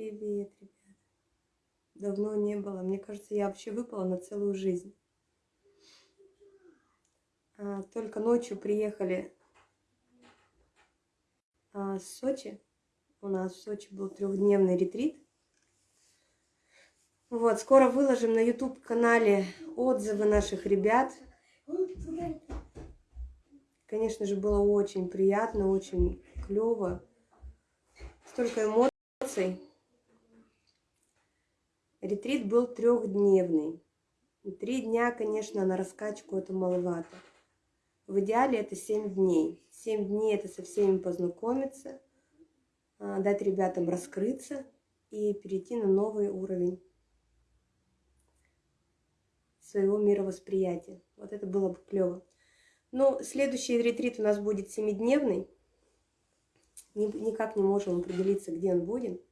Привет, ребят. Давно не было. Мне кажется, я вообще выпала на целую жизнь. А, только ночью приехали а, с Сочи. У нас в Сочи был трехдневный ретрит. Вот, скоро выложим на YouTube-канале отзывы наших ребят. Конечно же, было очень приятно, очень клево. Столько эмоций. Ретрит был трехдневный. Три дня, конечно, на раскачку это маловато. В идеале это 7 дней. 7 дней это со всеми познакомиться, а, дать ребятам раскрыться и перейти на новый уровень своего мировосприятия. Вот это было бы клево. Но следующий ретрит у нас будет семидневный. Никак не можем определиться, где он будет.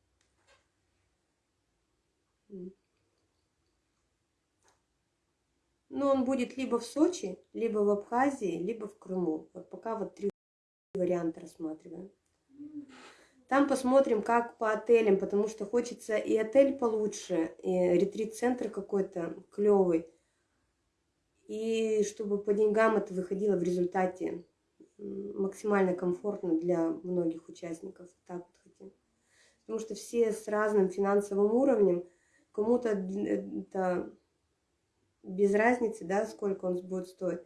Но он будет либо в Сочи, либо в Абхазии, либо в Крыму. Вот пока вот три варианта рассматриваем. Там посмотрим, как по отелям, потому что хочется и отель получше, и ретрит-центр какой-то клевый. И чтобы по деньгам это выходило в результате максимально комфортно для многих участников. Так вот хотим. Потому что все с разным финансовым уровнем, кому-то это без разницы, да, сколько он будет стоить.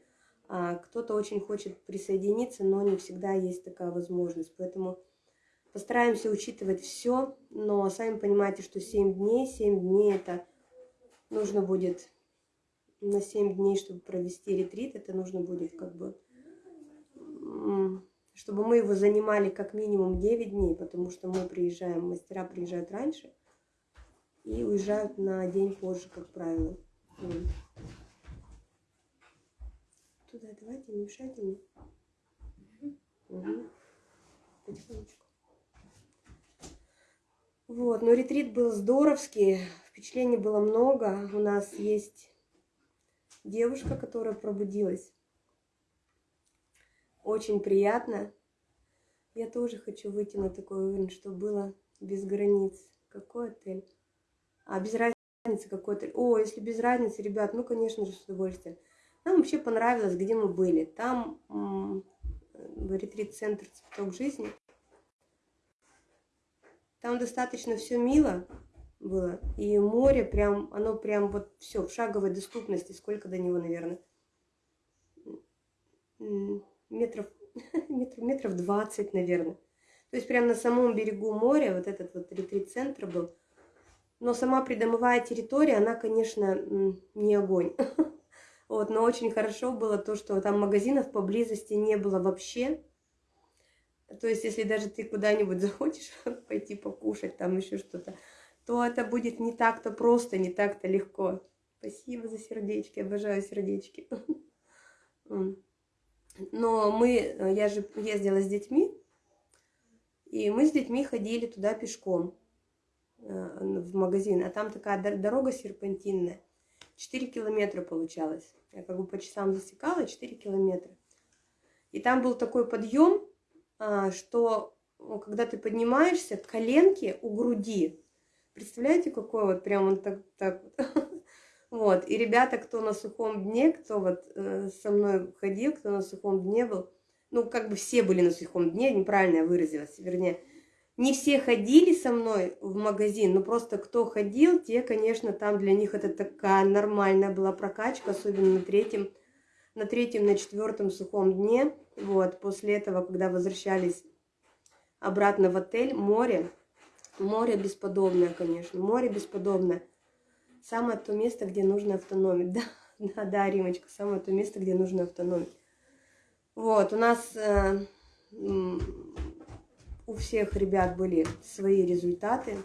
А кто-то очень хочет присоединиться, но не всегда есть такая возможность. Поэтому постараемся учитывать все, но сами понимаете, что 7 дней, 7 дней это нужно будет на 7 дней, чтобы провести ретрит, это нужно будет как бы, чтобы мы его занимали как минимум 9 дней, потому что мы приезжаем, мастера приезжают раньше и уезжают на день позже, как правило. Туда давайте, не мешайте мне. Потихонечку. Вот, но ретрит был здоровский, впечатлений было много. У нас есть девушка, которая пробудилась. Очень приятно. Я тоже хочу выйти на такой уровень, чтобы было без границ. Какой отель? А без разницы разницы какой-то. О, если без разницы, ребят, ну, конечно же, с удовольствием. Нам вообще понравилось, где мы были. Там в ретрит-центр «Цветок жизни». Там достаточно все мило было. И море прям, оно прям вот все в шаговой доступности. Сколько до него, наверное? Метров, метров, метров 20, наверное. То есть прям на самом берегу моря вот этот вот ретрит-центр был. Но сама придомовая территория, она, конечно, не огонь. Вот, но очень хорошо было то, что там магазинов поблизости не было вообще. То есть, если даже ты куда-нибудь захочешь пойти покушать, там еще что-то, то это будет не так-то просто, не так-то легко. Спасибо за сердечки, обожаю сердечки. Но мы, я же ездила с детьми, и мы с детьми ходили туда пешком. Э, в магазин, а там такая дорога серпантинная. 4 километра получалось. Я как бы по часам засекала 4 километра. И там был такой подъем, а, что когда ты поднимаешься, коленки у груди. Представляете, какой вот прям он так, так вот. Вот, и ребята, кто на сухом дне, кто вот э, со мной ходил, кто на сухом дне был, ну, как бы все были на сухом дне, неправильно я выразилась, вернее, не все ходили со мной в магазин, но просто кто ходил, те, конечно, там для них это такая нормальная была прокачка, особенно на третьем, на третьем, на четвертом сухом дне. Вот, после этого, когда возвращались обратно в отель, море, море бесподобное, конечно, море бесподобное. Самое то место, где нужно автономить. Да, да, да, Римочка, самое то место, где нужно автономить. Вот, у нас э, у всех ребят были свои результаты.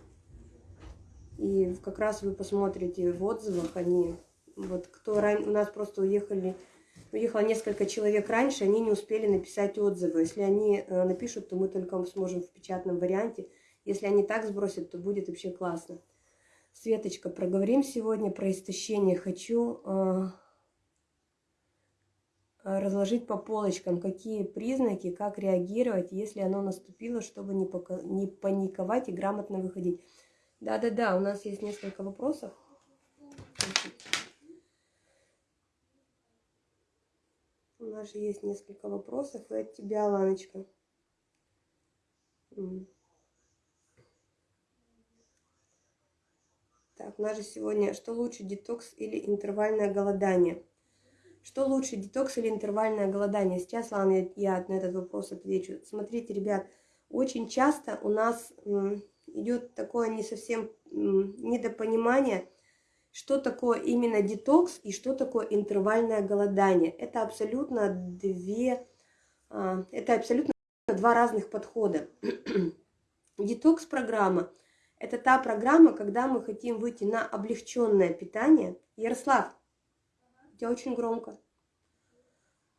И как раз вы посмотрите в отзывах, они, вот кто ран... у нас просто уехали, уехало несколько человек раньше, они не успели написать отзывы. Если они э, напишут, то мы только сможем в печатном варианте. Если они так сбросят, то будет вообще классно. Светочка, проговорим сегодня про истощение. Хочу э, разложить по полочкам, какие признаки, как реагировать, если оно наступило, чтобы не, пока, не паниковать и грамотно выходить. Да-да-да, у нас есть несколько вопросов. У нас же есть несколько вопросов и от тебя, Ланочка. Так, у нас же сегодня, что лучше, детокс или интервальное голодание? Что лучше, детокс или интервальное голодание? Сейчас, ладно, я, на этот вопрос отвечу. Смотрите, ребят, очень часто у нас идет такое не совсем недопонимание, что такое именно детокс и что такое интервальное голодание. Это абсолютно две, а, это абсолютно два разных подхода. Детокс-программа – это та программа, когда мы хотим выйти на облегченное питание. Ярослав, у тебя очень громко.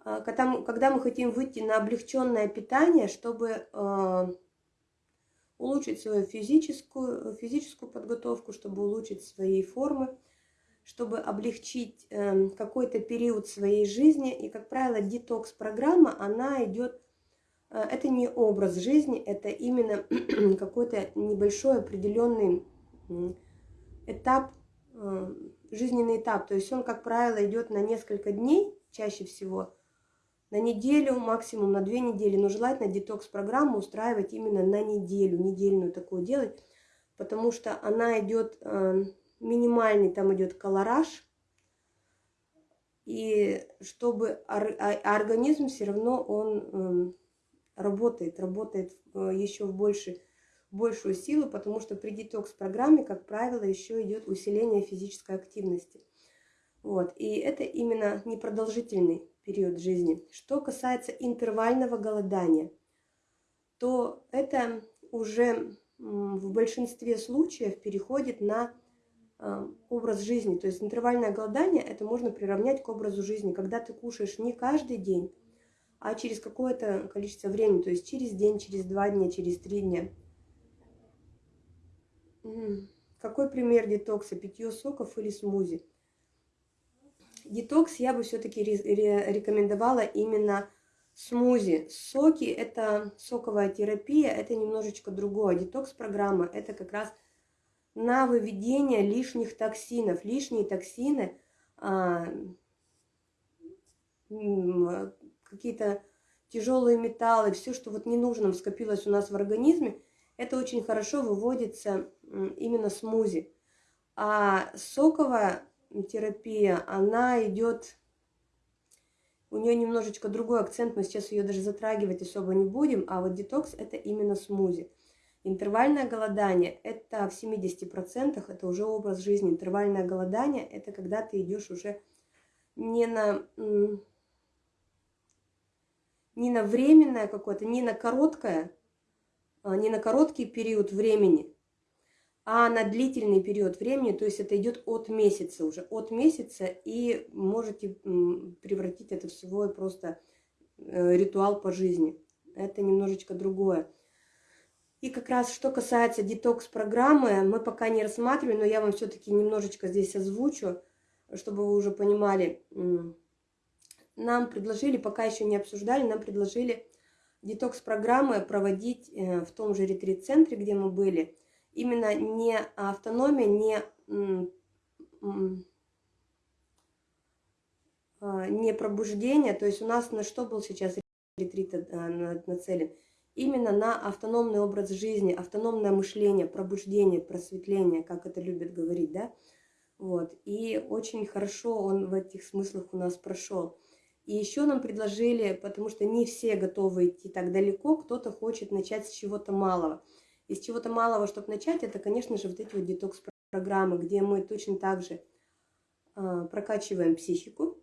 А, когда когда мы хотим выйти на облегченное питание, чтобы э, улучшить свою физическую, физическую подготовку, чтобы улучшить свои формы, чтобы облегчить э, какой-то период своей жизни. И, как правило, детокс-программа, она идет, э, это не образ жизни, это именно какой-то небольшой определенный этап, э, жизненный этап. То есть он, как правило, идет на несколько дней, чаще всего, на неделю, максимум на две недели. Но желательно детокс-программу устраивать именно на неделю, недельную такую делать, потому что она идет э, минимальный, там идет колораж, и чтобы а, организм все равно он эм, работает, работает э, еще в больше, большую силу, потому что при детокс-программе, как правило, еще идет усиление физической активности. Вот. И это именно непродолжительный период жизни. Что касается интервального голодания, то это уже в большинстве случаев переходит на а, образ жизни. То есть интервальное голодание это можно приравнять к образу жизни, когда ты кушаешь не каждый день, а через какое-то количество времени, то есть через день, через два дня, через три дня. Какой пример детокса? Питье соков или смузи? Детокс я бы все-таки рекомендовала именно смузи. Соки – это соковая терапия, это немножечко другое. Детокс-программа – это как раз на выведение лишних токсинов. Лишние токсины, а, какие-то тяжелые металлы, все, что вот ненужным скопилось у нас в организме, это очень хорошо выводится именно смузи. А соковая терапия, она идет, у нее немножечко другой акцент, мы сейчас ее даже затрагивать особо не будем, а вот детокс это именно смузи. Интервальное голодание – это в 70%, это уже образ жизни. Интервальное голодание – это когда ты идешь уже не на, не на временное какое-то, не на короткое, а не на короткий период времени, а на длительный период времени, то есть это идет от месяца уже, от месяца, и можете превратить это в свой просто э, ритуал по жизни. Это немножечко другое. И как раз что касается детокс-программы, мы пока не рассматриваем, но я вам все-таки немножечко здесь озвучу, чтобы вы уже понимали. Нам предложили, пока еще не обсуждали, нам предложили детокс-программы проводить э, в том же ретрит-центре, где мы были – именно не автономия, не, а, не пробуждение. То есть у нас на что был сейчас ретрит э, нацелен? Именно на автономный образ жизни, автономное мышление, пробуждение, просветление, как это любят говорить, да? Вот. И очень хорошо он в этих смыслах у нас прошел. И еще нам предложили, потому что не все готовы идти так далеко, кто-то хочет начать с чего-то малого. Из чего-то малого, чтобы начать, это, конечно же, вот эти вот детокс-программы, где мы точно так же э, прокачиваем психику,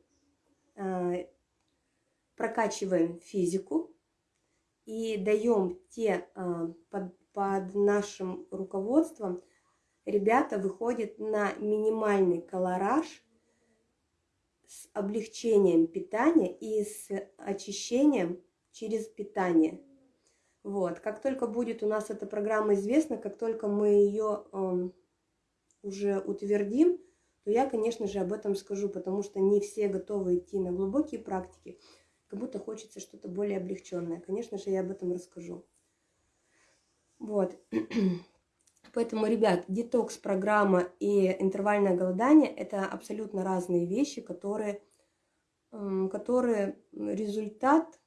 э, прокачиваем физику и даем те э, под, под нашим руководством, ребята выходят на минимальный колораж с облегчением питания и с очищением через питание. Вот. Как только будет у нас эта программа известна, как только мы ее э, эм, уже утвердим, то я, конечно же, об этом скажу, потому что не все готовы идти на глубокие практики, как будто хочется что-то более облегченное. Конечно же, я об этом расскажу. Вот. Поэтому, ребят, детокс-программа и интервальное голодание – это абсолютно разные вещи, которые, которые результат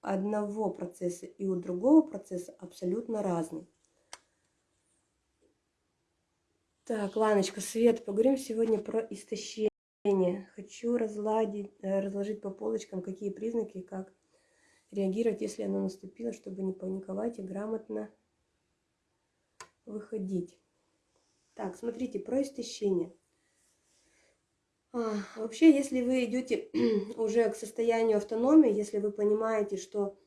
одного процесса и у другого процесса абсолютно разный. Так, Ланочка, Свет, поговорим сегодня про истощение. Хочу разладить, э, разложить по полочкам, какие признаки как реагировать, если оно наступило, чтобы не паниковать и грамотно выходить. Так, смотрите, про истощение. А, вообще, если вы идете уже к состоянию автономии, если вы понимаете, что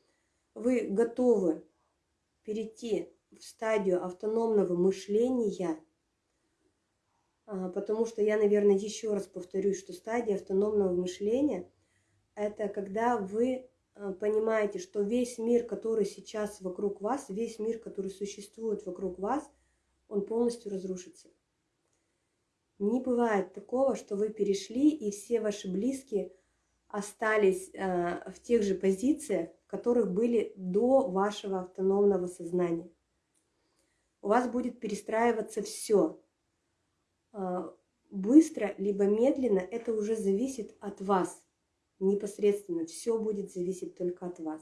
вы готовы перейти в стадию автономного мышления – а, потому что я, наверное, еще раз повторюсь, что стадия автономного мышления – это когда вы а, понимаете, что весь мир, который сейчас вокруг вас, весь мир, который существует вокруг вас, он полностью разрушится. Не бывает такого, что вы перешли, и все ваши близкие остались э, в тех же позициях, в которых были до вашего автономного сознания. У вас будет перестраиваться все. А, быстро либо медленно, это уже зависит от вас непосредственно. Все будет зависеть только от вас.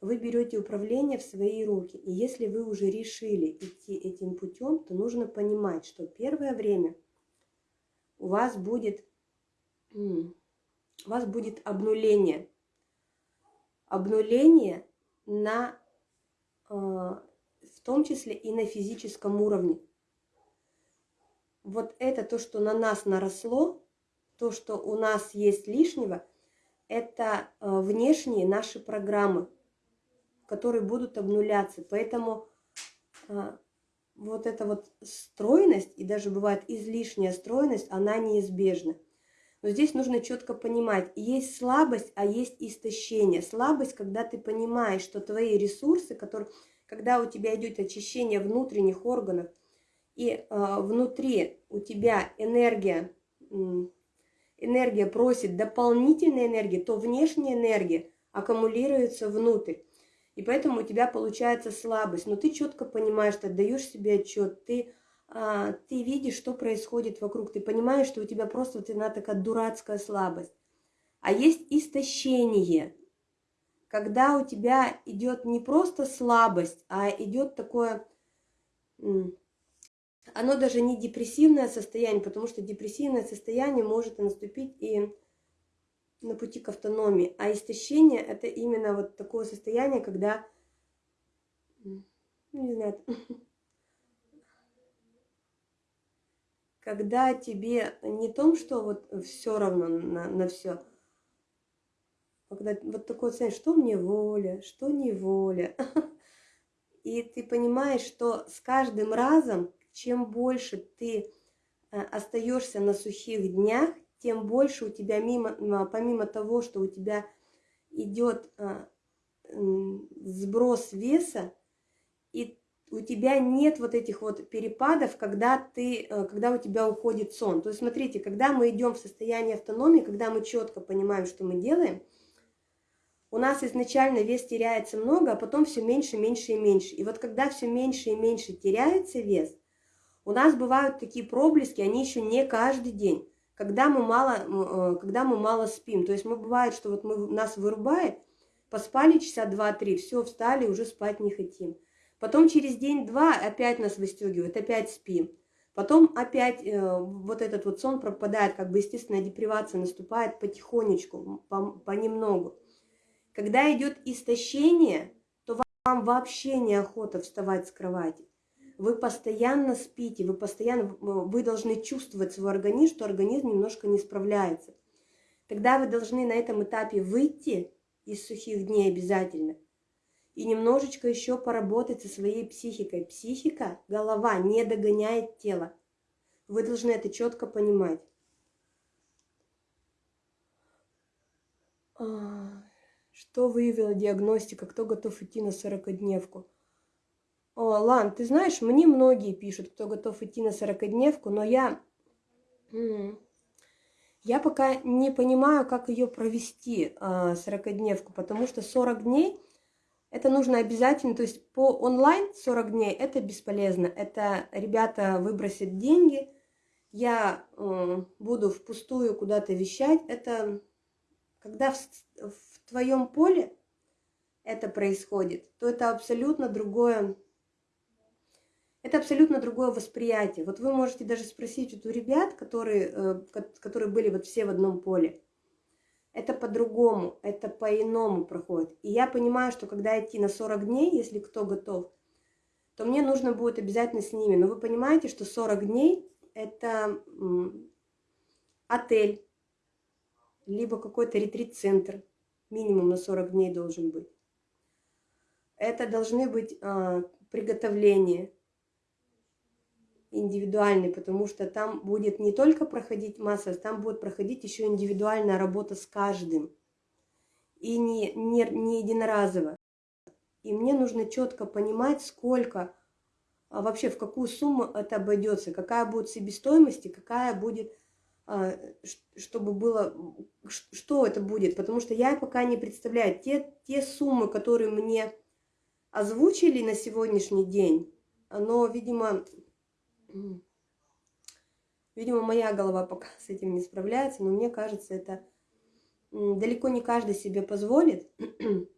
Вы берете управление в свои руки. И если вы уже решили идти этим путем, то нужно понимать, что первое время у вас будет, у вас будет обнуление. Обнуление на, а, в том числе и на физическом уровне вот это то, что на нас наросло, то, что у нас есть лишнего, это э, внешние наши программы, которые будут обнуляться. Поэтому э, вот эта вот стройность, и даже бывает излишняя стройность, она неизбежна. Но здесь нужно четко понимать, есть слабость, а есть истощение. Слабость, когда ты понимаешь, что твои ресурсы, которые, когда у тебя идет очищение внутренних органов – и э, внутри у тебя энергия, энергия просит дополнительной энергии, то внешняя энергия аккумулируется внутрь. И поэтому у тебя получается слабость. Но ты четко понимаешь, ты отдаешь себе отчет, ты, а, ты видишь, что происходит вокруг, ты понимаешь, что у тебя просто вот она такая дурацкая слабость. А есть истощение, когда у тебя идет не просто слабость, а идет такое оно даже не депрессивное состояние, потому что депрессивное состояние может наступить и на пути к автономии. А истощение – это именно вот такое состояние, когда, не знаю, когда тебе не том, что вот все равно на, на все, а когда вот такое состояние, что мне воля, что не воля. И ты понимаешь, что с каждым разом чем больше ты э, остаешься на сухих днях, тем больше у тебя, мимо, помимо того, что у тебя идет э, сброс веса, и у тебя нет вот этих вот перепадов, когда, ты, э, когда у тебя уходит сон. То есть смотрите, когда мы идем в состояние автономии, когда мы четко понимаем, что мы делаем, у нас изначально вес теряется много, а потом все меньше, меньше и меньше. И вот когда все меньше и меньше теряется вес, у нас бывают такие проблески, они еще не каждый день, когда мы мало, э, когда мы мало спим. То есть мы бывает, что вот мы, нас вырубает, поспали часа два-три, все, встали, уже спать не хотим. Потом через день-два опять нас выстегивают, опять спим. Потом опять э, вот этот вот сон пропадает, как бы естественная депривация наступает потихонечку, по, понемногу. Когда идет истощение, то вам вообще неохота вставать с кровати вы постоянно спите, вы постоянно, вы должны чувствовать свой организм, что организм немножко не справляется. Тогда вы должны на этом этапе выйти из сухих дней обязательно и немножечко еще поработать со своей психикой. Психика, голова не догоняет тело. Вы должны это четко понимать. А, что выявила диагностика? Кто готов идти на 40-дневку? О, Лан, ты знаешь, мне многие пишут, кто готов идти на 40-дневку, но я... Я пока не понимаю, как ее провести, 40-дневку, а, потому что 40 дней Это нужно обязательно, то есть по онлайн 40 дней это бесполезно. Это ребята выбросят деньги, я э, буду впустую куда-то вещать. Это когда в, в твоем поле это происходит, то это абсолютно другое, это абсолютно другое восприятие. Вот вы можете даже спросить вот у ребят, которые, э, которые были вот все в одном поле, это по-другому, это по-иному проходит. И я понимаю, что когда идти на 40 дней, если кто готов, то мне нужно будет обязательно с ними. Но вы понимаете, что 40 дней – это отель, либо какой-то ретрит-центр, минимум на 40 дней должен быть. Это должны быть а, приготовления индивидуальные, потому что там будет не только проходить масса, там будет проходить еще индивидуальная работа с каждым. И не, не, не единоразово. И мне нужно четко понимать, сколько, а вообще в какую сумму это обойдется, какая будет себестоимость и какая будет, а, чтобы было, что это будет. Потому что я пока не представляю. Те, те суммы, которые мне озвучили на сегодняшний день, но, видимо, видимо, моя голова пока с этим не справляется, но мне кажется, это далеко не каждый себе позволит.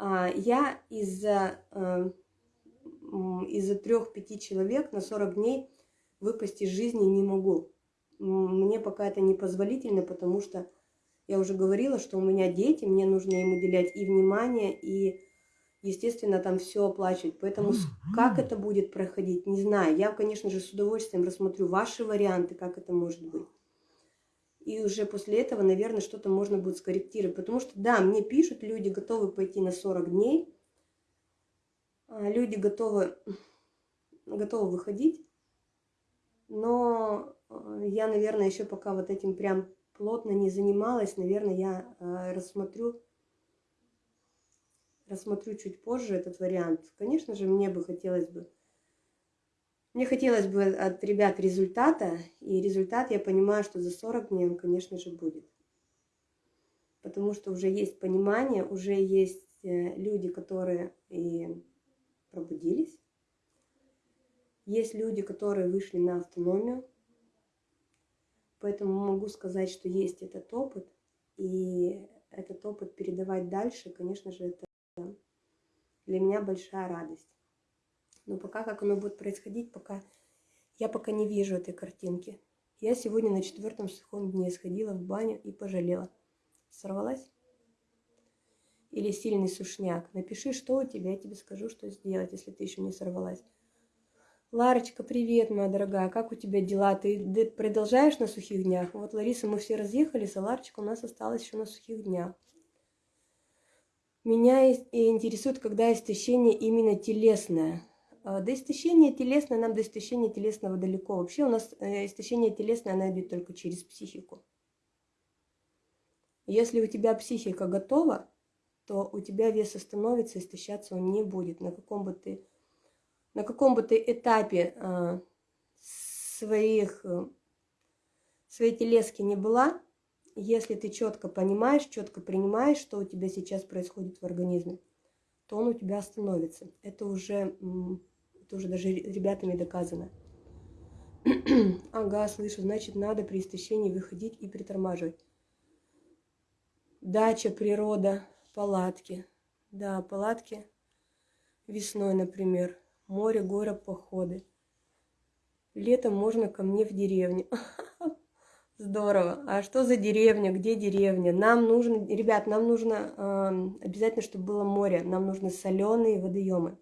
А я из-за э, из-за трех-пяти человек на 40 дней выпасть из жизни не могу. Мне пока это не позволительно, потому что я уже говорила, что у меня дети, мне нужно им уделять и внимание, и естественно, там все оплачивать. Поэтому как это будет проходить, не знаю. Я, конечно же, с удовольствием рассмотрю ваши варианты, как это может быть. И уже после этого, наверное, что-то можно будет скорректировать. Потому что, да, мне пишут, люди готовы пойти на 40 дней. А, люди готовы, готовы выходить. Но а, я, наверное, еще пока вот этим прям плотно не занималась. Наверное, я а, рассмотрю рассмотрю чуть позже этот вариант. Конечно же, мне бы хотелось бы, мне хотелось бы от ребят результата, и результат, я понимаю, что за 40 дней он, конечно же, будет. Потому что уже есть понимание, уже есть э, люди, которые и пробудились. Есть люди, которые вышли на автономию. Поэтому могу сказать, что есть этот опыт. И этот опыт передавать дальше, конечно же, это для меня большая радость. Но пока как оно будет происходить, пока я пока не вижу этой картинки. Я сегодня на четвертом сухом дне сходила в баню и пожалела. Сорвалась? Или сильный сушняк? Напиши, что у тебя, я тебе скажу, что сделать, если ты еще не сорвалась. Ларочка, привет, моя дорогая, как у тебя дела? Ты продолжаешь на сухих днях? Вот, Лариса, мы все разъехались, а Ларочка у нас осталась еще на сухих днях. Меня интересует, когда истощение именно телесное. А, до истощения телесное, нам до истощения телесного далеко. Вообще у нас э, истощение телесное, оно идет только через психику. Если у тебя психика готова, то у тебя вес остановится, истощаться он не будет. На каком бы ты, на каком бы ты этапе э, своих, э, своей телески не была, если ты четко понимаешь, четко принимаешь, что у тебя сейчас происходит в организме, то он у тебя остановится. Это уже, это уже даже ребятами доказано. ага, слышу, значит, надо при истощении выходить и притормаживать. Дача, природа, палатки. Да, палатки весной, например. Море, горы, походы. Летом можно ко мне в деревню. Здорово. А что за деревня? Где деревня? Нам нужно, ребят, нам нужно э, обязательно, чтобы было море. Нам нужны соленые водоемы.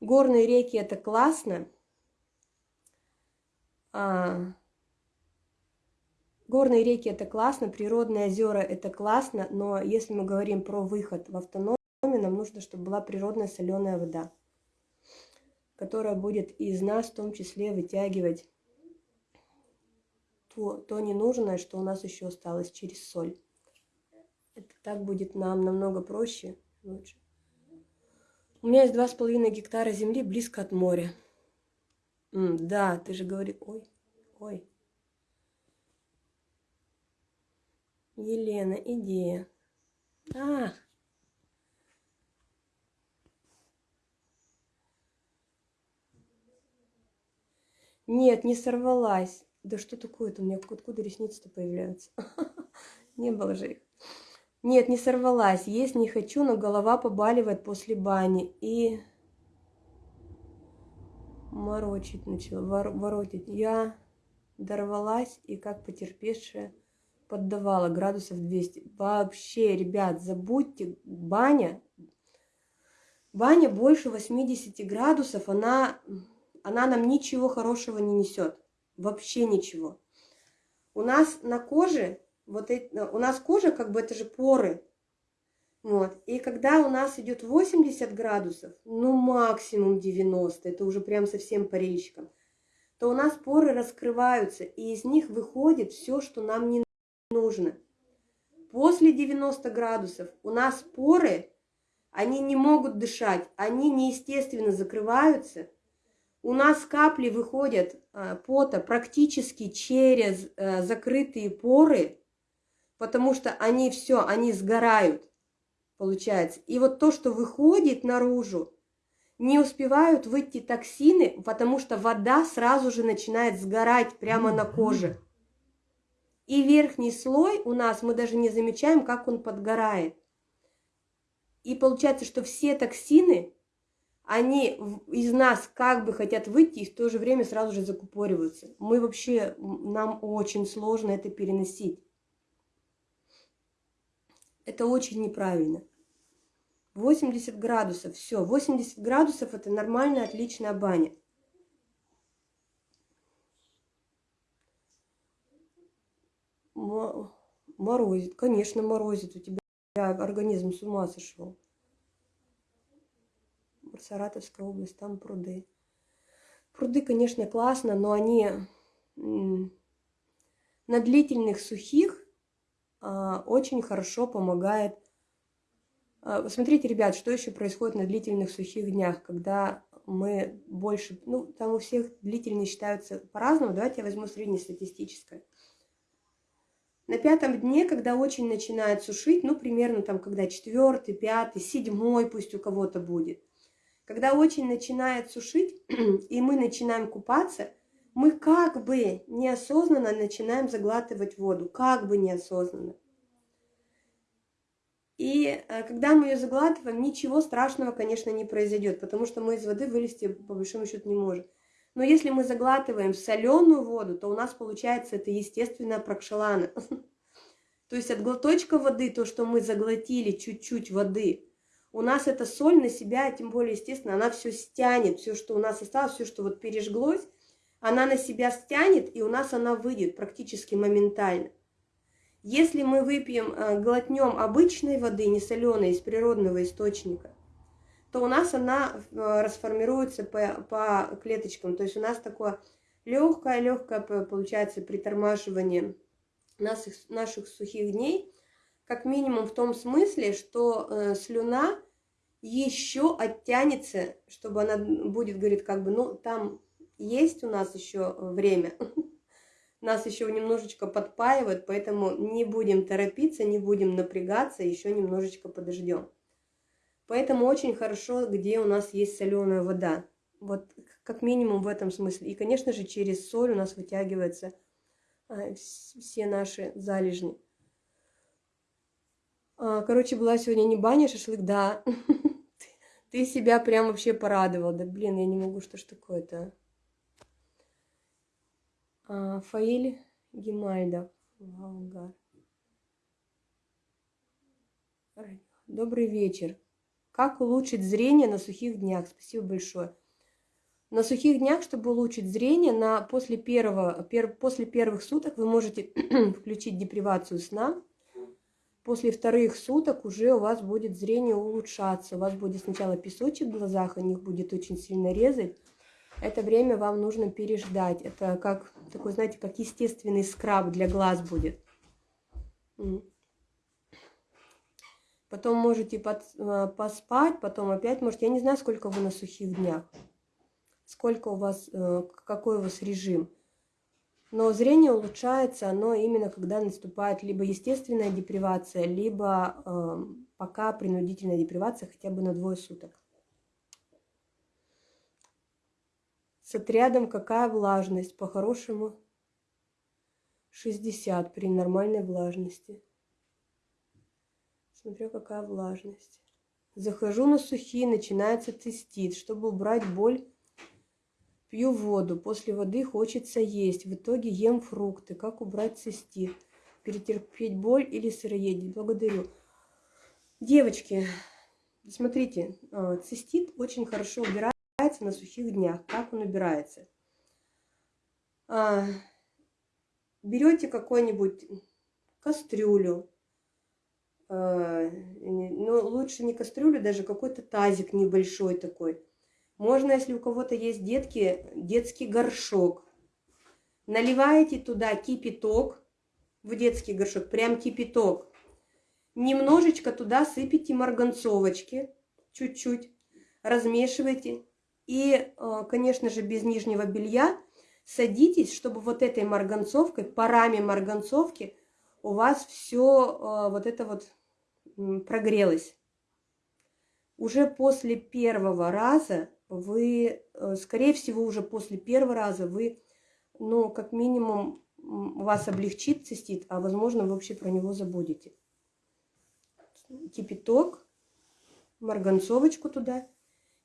Горные реки это классно. А, горные реки это классно, природные озера это классно, но если мы говорим про выход в автономию, нам нужно, чтобы была природная соленая вода, которая будет из нас в том числе вытягивать то, то ненужное, что у нас еще осталось через соль. Это так будет нам намного проще, лучше. У меня есть два с половиной гектара земли близко от моря. М, да, ты же говори, ой, ой. Елена, идея. А. Нет, не сорвалась. Да что такое-то? У меня откуда ресницы-то появляются? Не было же их. Нет, не сорвалась. Есть не хочу, но голова побаливает после бани. И морочить начала, вор, воротить. Я дорвалась и как потерпевшая поддавала градусов 200. Вообще, ребят, забудьте, баня, баня больше 80 градусов, она, она нам ничего хорошего не несет. Вообще ничего. У нас на коже, вот эти, у нас кожа, как бы это же поры, вот. И когда у нас идет 80 градусов, ну максимум 90, это уже прям совсем по речкам, то у нас поры раскрываются, и из них выходит все, что нам не нужно. После 90 градусов у нас поры, они не могут дышать, они неестественно закрываются. У нас капли выходят а, пота практически через а, закрытые поры, потому что они все, они сгорают получается. И вот то, что выходит наружу, не успевают выйти токсины, потому что вода сразу же начинает сгорать прямо на коже. И верхний слой у нас, мы даже не замечаем, как он подгорает. И получается, что все токсины, они из нас как бы хотят выйти и в то же время сразу же закупориваются. Мы вообще, нам очень сложно это переносить. Это очень неправильно. 80 градусов, все, 80 градусов это нормальная, отличная баня. Морозит, конечно, морозит, у тебя организм с ума сошел. Саратовская область, там пруды. Пруды, конечно, классно, но они на длительных сухих а, очень хорошо помогает а, смотрите, ребят, что еще происходит на длительных сухих днях, когда мы больше, ну, там у всех длительные считаются по-разному, давайте я возьму среднестатистическое. На пятом дне, когда очень начинает сушить, ну, примерно там, когда четвертый, пятый, седьмой пусть у кого-то будет, когда очень начинает сушить, и мы начинаем купаться, мы как бы неосознанно начинаем заглатывать воду, как бы неосознанно. И э, когда мы ее заглатываем, ничего страшного, конечно, не произойдет, потому что мы из воды вылезти по большому счету не можем. Но если мы заглатываем соленую воду, то у нас получается это естественная прокшалана. То есть от глоточка воды, то, что мы заглотили чуть-чуть воды, у нас эта соль на себя, тем более, естественно, она все стянет, все, что у нас осталось, все, что вот пережглось, она на себя стянет, и у нас она выйдет практически моментально. Если мы выпьем, э, глотнем обычной воды, не соленой, из природного источника, то у нас она э, расформируется по, по клеточкам. То есть у нас такое легкое-легкое получается притормаживание наших, наших сухих дней, как минимум в том смысле, что э, слюна еще оттянется, чтобы она будет, говорит, как бы, ну, там есть у нас еще время, нас еще немножечко подпаивают, поэтому не будем торопиться, не будем напрягаться, еще немножечко подождем. Поэтому очень хорошо, где у нас есть соленая вода. Вот как минимум в этом смысле. И, конечно же, через соль у нас вытягиваются а, все наши залежни. А, короче, была сегодня не баня, шашлык, да. Ты себя прям вообще порадовал. Да блин, я не могу, что ж такое-то. А, Фаиль Гемальдов. Волгар. Добрый вечер. Как улучшить зрение на сухих днях? Спасибо большое. На сухих днях, чтобы улучшить зрение, на, после, первого, пер, после первых суток вы можете включить депривацию сна. После вторых суток уже у вас будет зрение улучшаться. У вас будет сначала песочек в глазах, о них будет очень сильно резать это время вам нужно переждать. Это как такой, знаете, как естественный скраб для глаз будет. Потом можете под, э, поспать, потом опять можете. Я не знаю, сколько вы на сухих днях, сколько у вас, э, какой у вас режим. Но зрение улучшается, оно именно когда наступает либо естественная депривация, либо э, пока принудительная депривация хотя бы на двое суток. С отрядом какая влажность? По-хорошему 60 при нормальной влажности. Смотрю, какая влажность. Захожу на сухие, начинается цистит. Чтобы убрать боль, пью воду. После воды хочется есть. В итоге ем фрукты. Как убрать цистит? Перетерпеть боль или сыроедение? Благодарю. Девочки, смотрите, а, цистит очень хорошо убирается на сухих днях. Как он убирается? А, берете какую-нибудь кастрюлю, а, ну, лучше не кастрюлю, даже какой-то тазик небольшой такой. Можно, если у кого-то есть детки, детский горшок. Наливаете туда кипяток, в детский горшок, прям кипяток. Немножечко туда сыпите марганцовочки, чуть-чуть, размешивайте. И, а, конечно же, без нижнего белья садитесь, чтобы вот этой марганцовкой, парами марганцовки у вас все а, вот это вот прогрелось. Уже после первого раза вы, э, скорее всего, уже после первого раза вы, ну, как минимум, вас облегчит цистит, а возможно, вы вообще про него забудете. Кипяток, марганцовочку туда.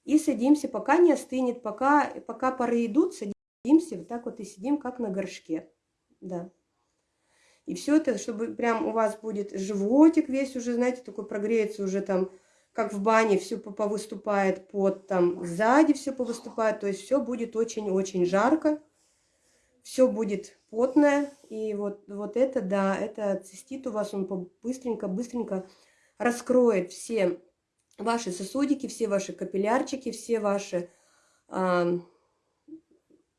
И садимся, пока не остынет, пока, пока пары идут, садимся, вот так вот и сидим, как на горшке. Да. И все это, чтобы прям у вас будет животик весь уже, знаете, такой прогреется уже там, как в бане, все повыступает под там, сзади все повыступает, то есть все будет очень-очень жарко, все будет потное, и вот, вот это, да, это цистит у вас, он быстренько-быстренько раскроет все ваши сосудики, все ваши капиллярчики, все ваши э,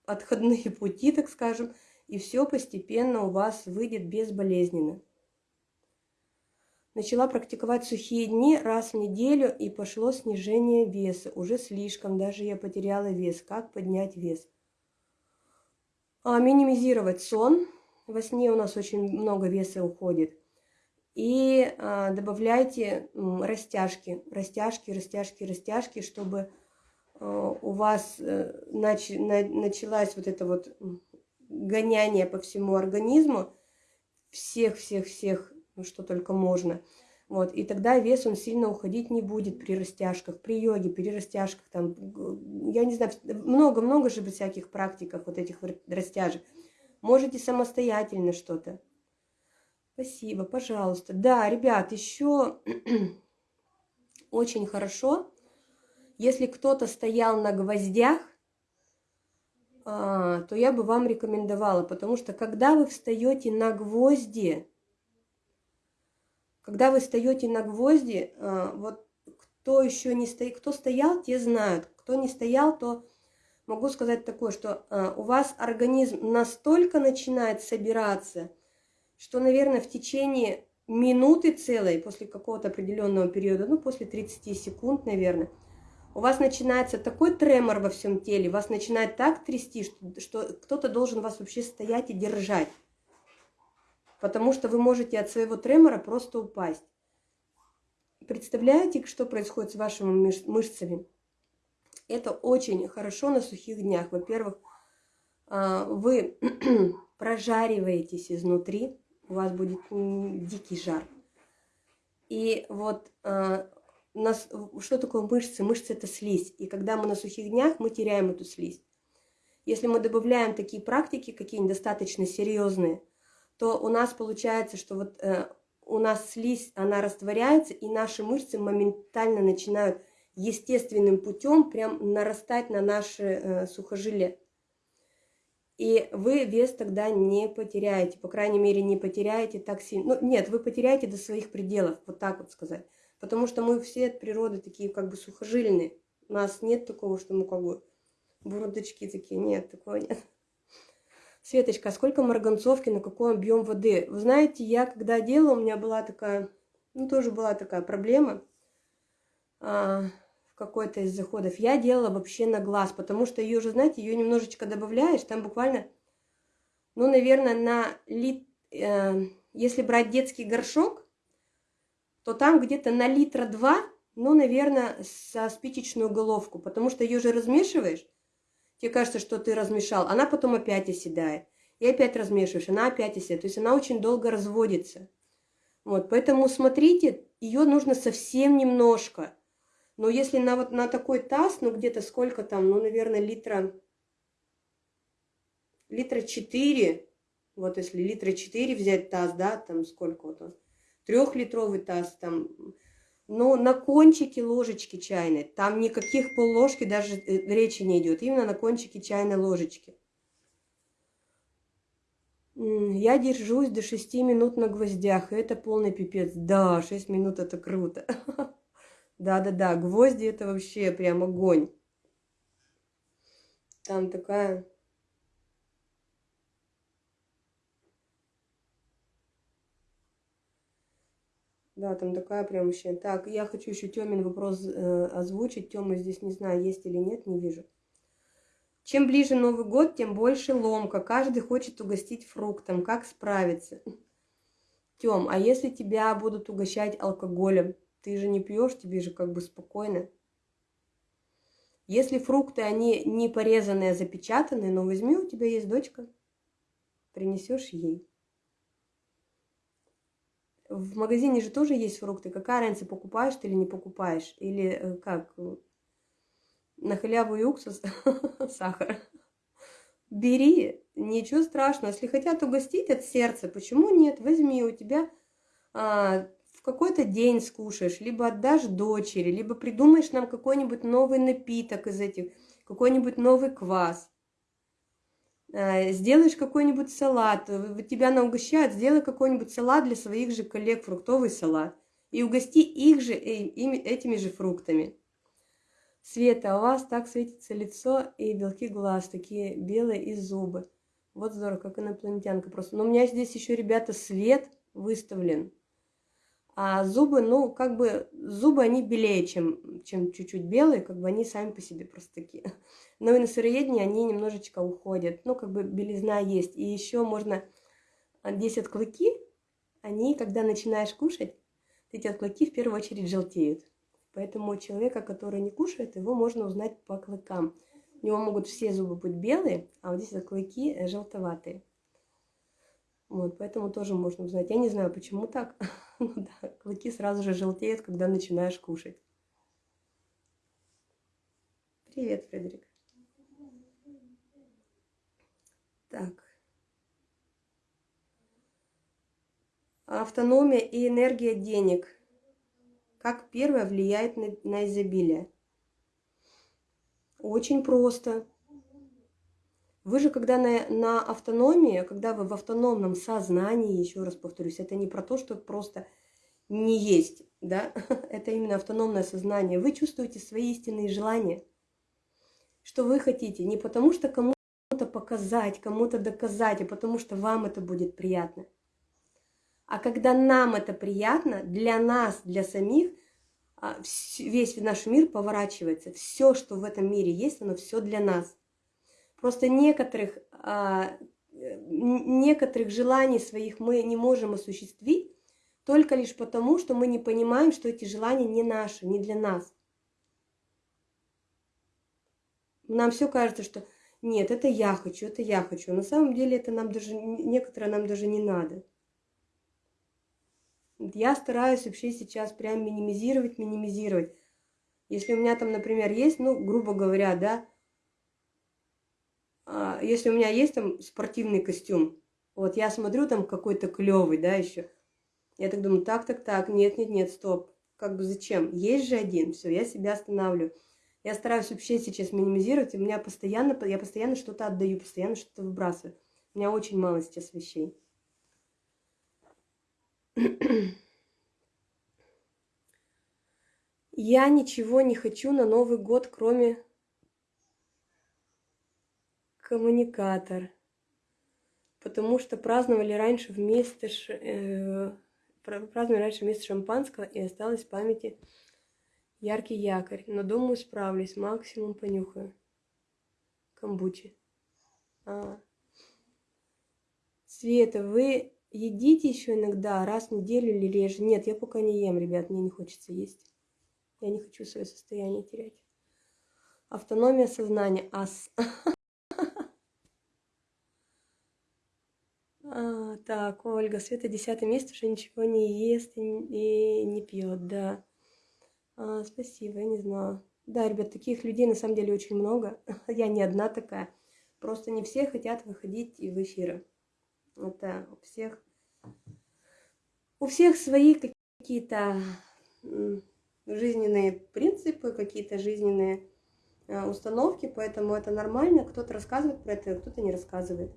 отходные пути, так скажем, и все постепенно у вас выйдет безболезненно. Начала практиковать сухие дни раз в неделю и пошло снижение веса. Уже слишком, даже я потеряла вес. Как поднять вес? А, минимизировать сон. Во сне у нас очень много веса уходит. И а, добавляйте м, растяжки, растяжки, растяжки, растяжки, чтобы а, у вас а, нач, на, началась вот это вот гоняние по всему организму, всех-всех-всех, ну, что только можно. Вот, и тогда вес он сильно уходить не будет при растяжках, при йоге, при растяжках, там, я не знаю, много-много же всяких практиках вот этих растяжек. Можете самостоятельно что-то. Спасибо, пожалуйста. Да, ребят, еще очень хорошо, если кто-то стоял на гвоздях, а, то я бы вам рекомендовала, потому что когда вы встаете на гвозди, когда вы встаете на гвозди, а, вот кто еще не стоит, кто стоял, те знают, кто не стоял, то могу сказать такое, что а, у вас организм настолько начинает собираться, что, наверное, в течение минуты целой, после какого-то определенного периода, ну, после 30 секунд, наверное, у вас начинается такой тремор во всем теле, вас начинает так трясти, что, что кто-то должен вас вообще стоять и держать. Потому что вы можете от своего тремора просто упасть. Представляете, что происходит с вашими мышцами? Это очень хорошо на сухих днях. Во-первых, а, вы прожариваетесь изнутри, у вас будет дикий жар. И вот а, нас, что такое мышцы? Мышцы – это слизь. И когда мы на сухих днях, мы теряем эту слизь. Если мы добавляем такие практики, какие-нибудь достаточно серьезные, то у нас получается, что вот э, у нас слизь, она растворяется, и наши мышцы моментально начинают естественным путем прям нарастать на наши э, сухожилия. И вы вес тогда не потеряете, по крайней мере, не потеряете так сильно. Ну, нет, вы потеряете до своих пределов, вот так вот сказать. Потому что мы все от природы такие как бы сухожильные. У нас нет такого, что мы как бы бурдочки такие. Нет, такого нет. Светочка, а сколько марганцовки, на какой объем воды? Вы знаете, я когда делала, у меня была такая, ну тоже была такая проблема а, в какой-то из заходов. Я делала вообще на глаз, потому что ее же, знаете, ее немножечко добавляешь, там буквально, ну, наверное, на лит, э, если брать детский горшок, то там где-то на литра два, ну, наверное, со спичечную головку, потому что ее же размешиваешь, тебе кажется, что ты размешал, она потом опять оседает. И опять размешиваешь, она опять оседает. То есть она очень долго разводится. Вот, поэтому смотрите, ее нужно совсем немножко. Но если на вот на такой таз, ну где-то сколько там, ну, наверное, литра, литра 4, вот если литра 4 взять таз, да, там сколько вот он, трехлитровый таз, там, но на кончике ложечки чайной, там никаких полложки даже э, речи не идет, именно на кончике чайной ложечки. Я держусь до 6 минут на гвоздях, и это полный пипец. Да, 6 минут это круто. Да-да-да, гвозди это вообще прям огонь. Там такая Да, там такая прям вообще. Так, я хочу еще Тёмин вопрос э, озвучить. Тёма здесь не знаю, есть или нет, не вижу. Чем ближе Новый год, тем больше ломка. Каждый хочет угостить фруктом. Как справиться? Тём, а если тебя будут угощать алкоголем? Ты же не пьешь, тебе же как бы спокойно. Если фрукты, они не порезанные, а запечатанные, ну возьми, у тебя есть дочка, принесешь ей. В магазине же тоже есть фрукты. Какая разница, покупаешь ты или не покупаешь? Или э, как? На халяву и уксус, сахар. Бери, ничего страшного. Если хотят угостить от сердца, почему нет? Возьми, у тебя а, в какой-то день скушаешь, либо отдашь дочери, либо придумаешь нам какой-нибудь новый напиток из этих, какой-нибудь новый квас. Э, сделаешь какой-нибудь салат, тебя на угощают, сделай какой-нибудь салат для своих же коллег, фруктовый салат, и угости их же э, этими же фруктами. Света, у вас так светится лицо и белки глаз, такие белые и зубы. Вот здорово, как инопланетянка просто. Но у меня здесь еще, ребята, свет выставлен. А зубы, ну, как бы, зубы, они белее, чем, чем чуть-чуть белые, как бы они сами по себе просто такие. Но и на сыроедении они немножечко уходят. Ну, как бы белизна есть. И еще можно здесь от клыки, они, когда начинаешь кушать, эти клыки в первую очередь желтеют. Поэтому человека, который не кушает, его можно узнать по клыкам. У него могут все зубы быть белые, а вот здесь клыки желтоватые. Вот, поэтому тоже можно узнать. Я не знаю, почему так. да, клыки сразу же желтеют, когда начинаешь кушать. Привет, Фредерик. Так. Автономия и энергия денег. Как первое влияет на, на изобилие? Очень просто. Вы же, когда на, на автономии, когда вы в автономном сознании, еще раз повторюсь, это не про то, что просто не есть, да, это именно автономное сознание. Вы чувствуете свои истинные желания, что вы хотите, не потому что кому-то показать, кому-то доказать, а потому что вам это будет приятно. А когда нам это приятно, для нас, для самих, а, весь наш мир поворачивается. Все, что в этом мире есть, оно все для нас. Просто некоторых, а, некоторых желаний своих мы не можем осуществить только лишь потому, что мы не понимаем, что эти желания не наши, не для нас. Нам все кажется, что нет, это я хочу, это я хочу. На самом деле это нам даже, некоторые нам даже не надо. Я стараюсь вообще сейчас прям минимизировать, минимизировать. Если у меня там, например, есть, ну, грубо говоря, да, а, если у меня есть там спортивный костюм, вот я смотрю там какой-то клевый, да, еще, я так думаю, так, так, так, нет, нет, нет, стоп, как бы зачем? Есть же один, все, я себя останавливаю. Я стараюсь вообще сейчас минимизировать, у меня постоянно, я постоянно что-то отдаю, постоянно что-то выбрасываю. У меня очень мало сейчас вещей. Я ничего не хочу на Новый год, кроме коммуникатор. Потому что праздновали раньше вместе, э, праздновали раньше вместе шампанского, и осталось в памяти яркий якорь. Но думаю, справлюсь, максимум понюхаю. Камбучи. А. Света, вы едите еще иногда, раз в неделю или реже? Нет, я пока не ем, ребят, мне не хочется есть. Я не хочу свое состояние терять. Автономия сознания, ас. Так, Ольга, Света десятый месяц уже ничего не ест и, и не пьет, да. А, спасибо, я не знала. Да, ребят, таких людей на самом деле очень много. Я не одна такая. Просто не все хотят выходить в эфиры. Это у всех, у всех свои какие-то жизненные принципы, какие-то жизненные а, установки, поэтому это нормально. Кто-то рассказывает про это, кто-то не рассказывает.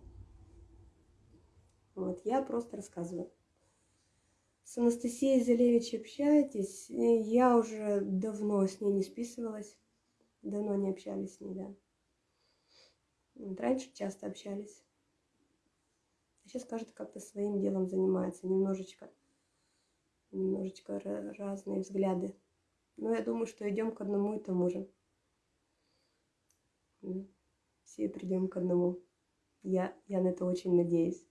Вот, я просто рассказываю. С Анастасией Залевич общаетесь? Я уже давно с ней не списывалась. Давно не общались с ней, да. Вот, раньше часто общались. Сейчас, кажется, как-то своим делом занимается. Немножечко, немножечко разные взгляды. Но я думаю, что идем к одному и тому же. Все придем к одному. Я, я на это очень надеюсь.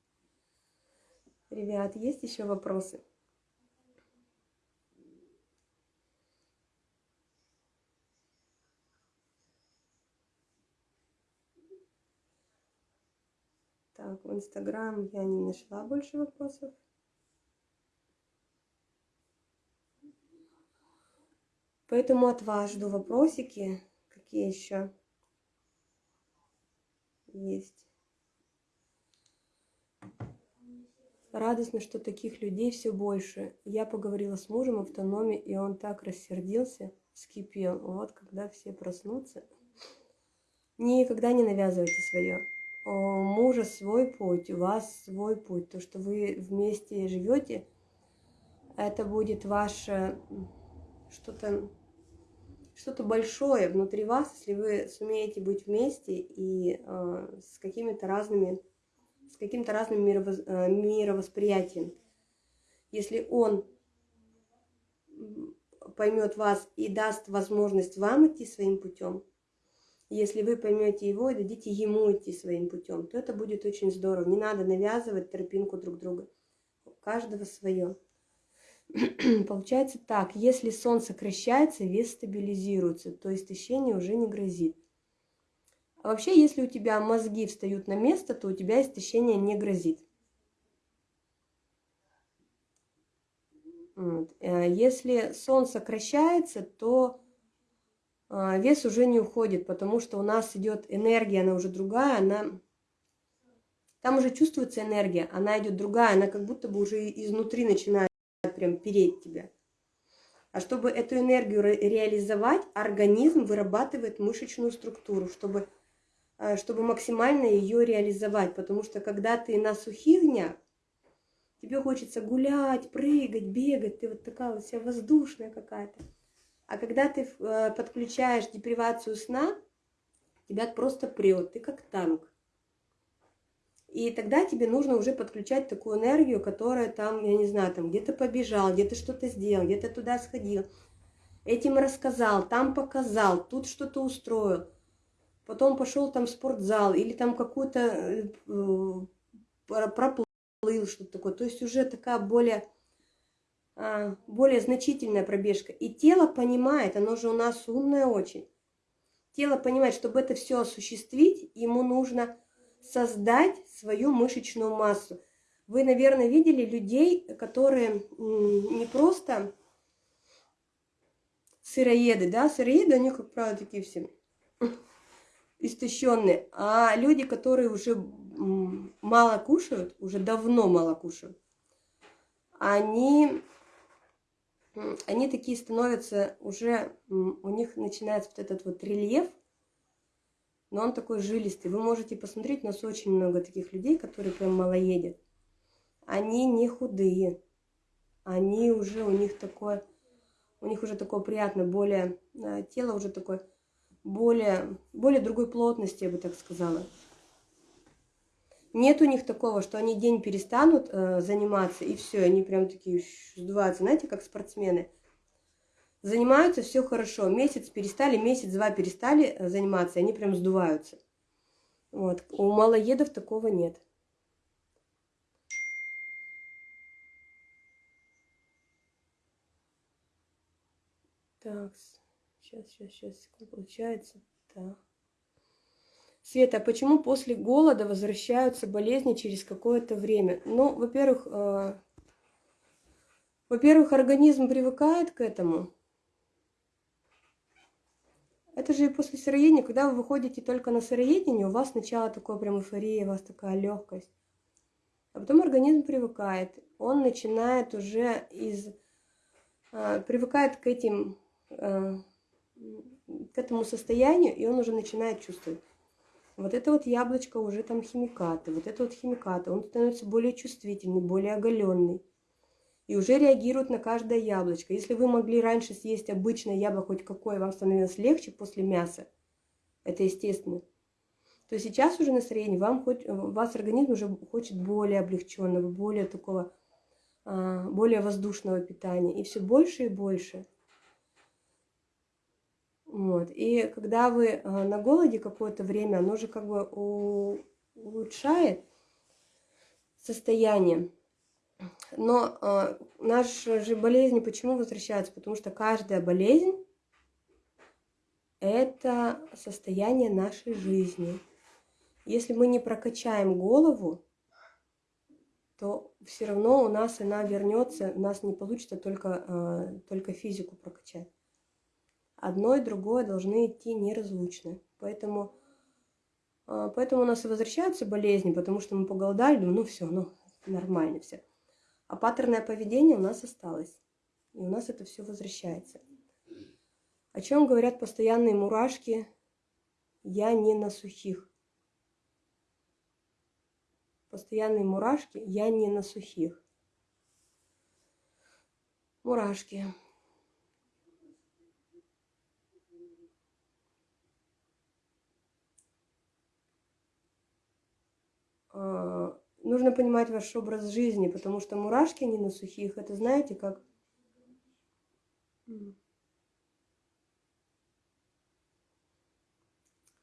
Ребят, есть еще вопросы? Так, в Инстаграм я не нашла больше вопросов. Поэтому от вас жду вопросики. Какие еще есть? Радостно, что таких людей все больше. Я поговорила с мужем в автономе, и он так рассердился, вскипел. Вот когда все проснутся. Никогда не навязывайте свое. У мужа свой путь, у вас свой путь. То, что вы вместе живете, это будет ваше что-то что-то большое внутри вас, если вы сумеете быть вместе и э, с какими-то разными с каким-то разным. Э, мировосприятием. Если он поймет вас и даст возможность вам идти своим путем, если вы поймете его и дадите ему идти своим путем, то это будет очень здорово. Не надо навязывать тропинку друг друга. У каждого свое. Получается так, если сон сокращается, вес стабилизируется, то истощение уже не грозит. Вообще, если у тебя мозги встают на место, то у тебя истощение не грозит. Э, если сон сокращается, то э, вес уже не уходит, потому что у нас идет энергия, она уже другая, она... Там уже чувствуется энергия, она идет другая, она как будто бы уже изнутри начинает прям переть тебя. А чтобы эту энергию ре реализовать, организм вырабатывает мышечную структуру, чтобы чтобы максимально ее реализовать. Потому что когда ты на сухих днях, тебе хочется гулять, прыгать, бегать, ты вот такая вот вся воздушная какая-то. А когда ты э, подключаешь депривацию сна, тебя просто прет, ты как танк. И тогда тебе нужно уже подключать такую энергию, которая там, я не знаю, там где-то побежал, где-то что-то сделал, где-то туда сходил, этим рассказал, там показал, тут что-то устроил потом пошел там в спортзал или там какую-то э, проплыл, что-то такое. То есть уже такая более, а, более значительная пробежка. И тело понимает, оно же у нас умное очень. Тело понимает, чтобы это все осуществить, ему нужно создать свою мышечную массу. Вы, наверное, видели людей, которые не просто сыроеды, да, сыроеды, они, как правило, такие все истощенные, а люди, которые уже мало кушают, уже давно мало кушают, они, они такие становятся уже, у них начинается вот этот вот рельеф, но он такой жилистый. Вы можете посмотреть, у нас очень много таких людей, которые прям малоедят. Они не худые, они уже, у них такое, у них уже такое приятное, более, э, тело уже такое более, более другой плотности, я бы так сказала. Нет у них такого, что они день перестанут э, заниматься, и все, они прям такие сдуваются, знаете, как спортсмены. Занимаются, все хорошо, месяц перестали, месяц-два перестали э, заниматься, они прям сдуваются. Вот. У малоедов такого нет. Так. Сейчас, сейчас, сейчас, получается, да. Света, а почему после голода возвращаются болезни через какое-то время? Ну, во-первых, э, во-первых, организм привыкает к этому. Это же и после сыроедения, когда вы выходите только на сыроедение, у вас сначала такое прям эйфория, у вас такая легкость. А потом организм привыкает. Он начинает уже из... Э, привыкает к этим... Э, к этому состоянию, и он уже начинает чувствовать. Вот это вот яблочко уже там химикаты, вот это вот химикаты. Он становится более чувствительный, более оголенный. И уже реагирует на каждое яблочко. Если вы могли раньше съесть обычное яблоко хоть какое, вам становилось легче после мяса, это естественно, то сейчас уже настроение, вам хоть, вас организм уже хочет более облегченного, более такого, а, более воздушного питания. И все больше и больше – вот. И когда вы э, на голоде какое-то время, оно же как бы улучшает состояние. Но э, наши же болезни почему возвращаются? Потому что каждая болезнь – это состояние нашей жизни. Если мы не прокачаем голову, то все равно у нас она вернется, у нас не получится только, э, только физику прокачать одно и другое должны идти неразлучно. Поэтому, а, поэтому у нас и возвращаются болезни, потому что мы поголодали, думаем, ну все, ну нормально все. А паттерное поведение у нас осталось. И у нас это все возвращается. О чем говорят постоянные мурашки? Я не на сухих. Постоянные мурашки, я не на сухих. Мурашки. Нужно понимать ваш образ жизни, потому что мурашки не на сухих, это знаете как...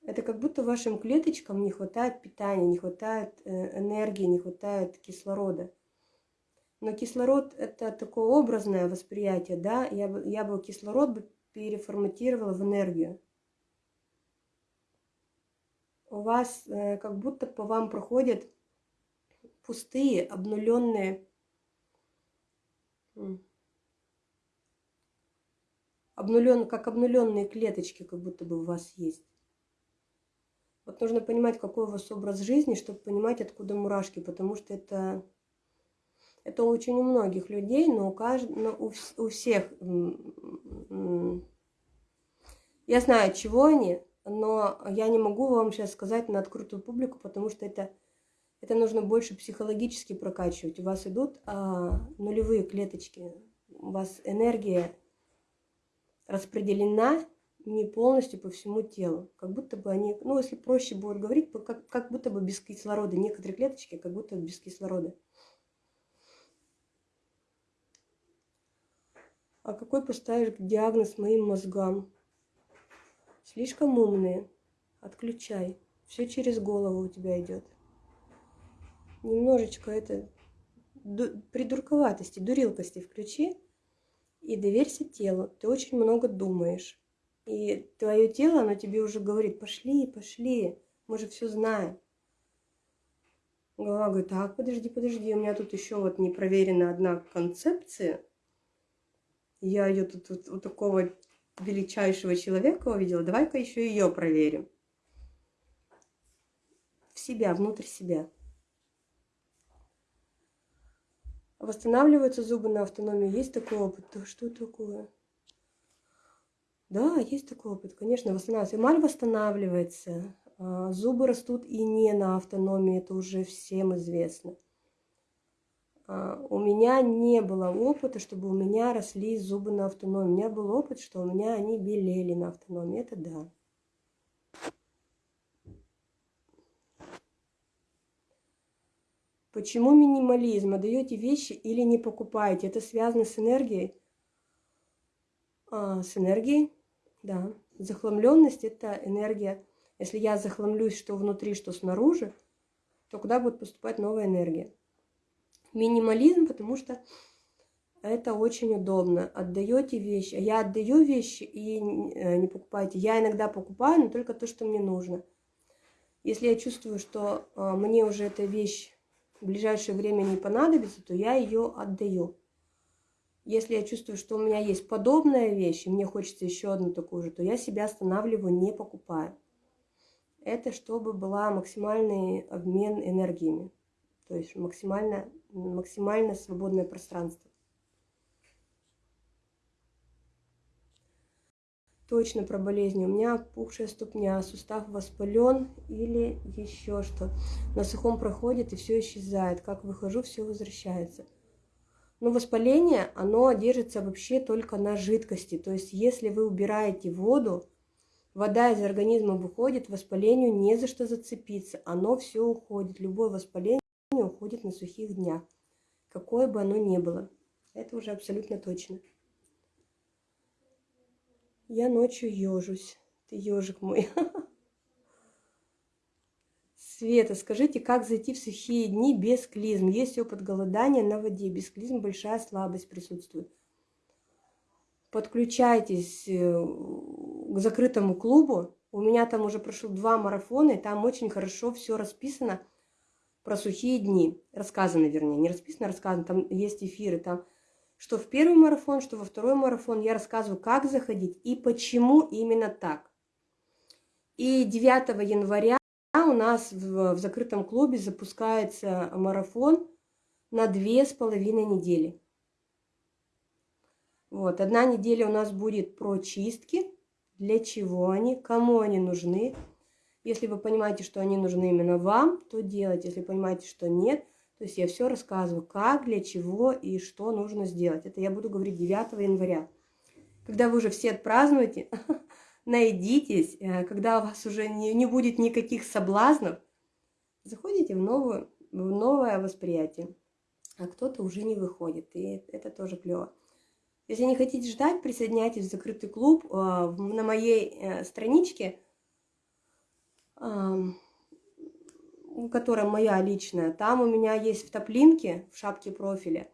Это как будто вашим клеточкам не хватает питания, не хватает э, энергии, не хватает кислорода. Но кислород – это такое образное восприятие, да? Я бы, я бы кислород бы переформатировала в энергию у вас э, как будто по вам проходят пустые, обнуленные, обнулен, как обнуленные клеточки, как будто бы у вас есть. Вот нужно понимать, какой у вас образ жизни, чтобы понимать, откуда мурашки, потому что это, это очень у многих людей, но у, кажд... но у, у всех. Я знаю, чего они, но я не могу вам сейчас сказать на открытую публику, потому что это, это нужно больше психологически прокачивать. У вас идут а, нулевые клеточки, у вас энергия распределена не полностью по всему телу. Как будто бы они, ну если проще будет говорить, как, как будто бы без кислорода. Некоторые клеточки как будто без кислорода. А какой поставишь диагноз моим мозгам? Слишком умные. Отключай. Все через голову у тебя идет. Немножечко это придурковатости, дурилкости включи и доверься телу. Ты очень много думаешь. И твое тело, оно тебе уже говорит, пошли, пошли, мы же все знаем. Голова говорит, так, подожди, подожди, у меня тут еще вот не проверена одна концепция. Я ее тут вот, вот такого величайшего человека увидела, давай-ка еще ее проверим. В себя, внутрь себя. Восстанавливаются зубы на автономии. Есть такой опыт? Да что такое? Да, есть такой опыт, конечно, восстанавливается. Эмаль восстанавливается, а зубы растут и не на автономии, это уже всем известно. А, у меня не было опыта, чтобы у меня росли зубы на автономии. У меня был опыт, что у меня они белели на автономии. Это да. Почему минимализм? Отдаете вещи или не покупаете? Это связано с энергией? А, с энергией, да. Захламленность – это энергия. Если я захламлюсь, что внутри, что снаружи, то куда будет поступать новая энергия? Минимализм, потому что это очень удобно. Отдаете вещи. Я отдаю вещи и э, не покупаете. Я иногда покупаю, но только то, что мне нужно. Если я чувствую, что а, мне уже эта вещь в ближайшее время не понадобится, то я ее отдаю. Если я чувствую, что у меня есть подобная вещь, и мне хочется еще одну такую же, то я себя останавливаю, не покупаю. Это чтобы была максимальный обмен энергиями, то есть максимально, максимально свободное пространство. точно про болезни. У меня пухшая ступня, сустав воспален или еще что. На сухом проходит и все исчезает. Как выхожу, все возвращается. Но воспаление, оно держится вообще только на жидкости. То есть, если вы убираете воду, вода из организма выходит, воспалению не за что зацепиться. Оно все уходит. Любое воспаление уходит на сухих днях. Какое бы оно ни было. Это уже абсолютно точно. Я ночью ежусь. Ты ежик мой. Света, скажите, как зайти в сухие дни без клизм? Есть опыт голодания на воде. Без клизм большая слабость присутствует. Подключайтесь э, к закрытому клубу. У меня там уже прошло два марафона, и там очень хорошо все расписано про сухие дни. Рассказано, вернее, не расписано, рассказано. Там есть эфиры, там что в первый марафон, что во второй марафон я рассказываю, как заходить и почему именно так. И 9 января у нас в, в закрытом клубе запускается марафон на две с половиной недели. Вот, одна неделя у нас будет про чистки, для чего они, кому они нужны. Если вы понимаете, что они нужны именно вам, то делайте. Если понимаете, что нет – то есть я все рассказываю, как, для чего и что нужно сделать. Это я буду говорить 9 января. Когда вы уже все отпразднуете, найдитесь, э, когда у вас уже не, не будет никаких соблазнов, заходите в, новую, в новое восприятие. А кто-то уже не выходит, и это тоже клево. Если не хотите ждать, присоединяйтесь в закрытый клуб. Э, на моей э, страничке которая моя личная, там у меня есть в топлинке, в шапке профиля,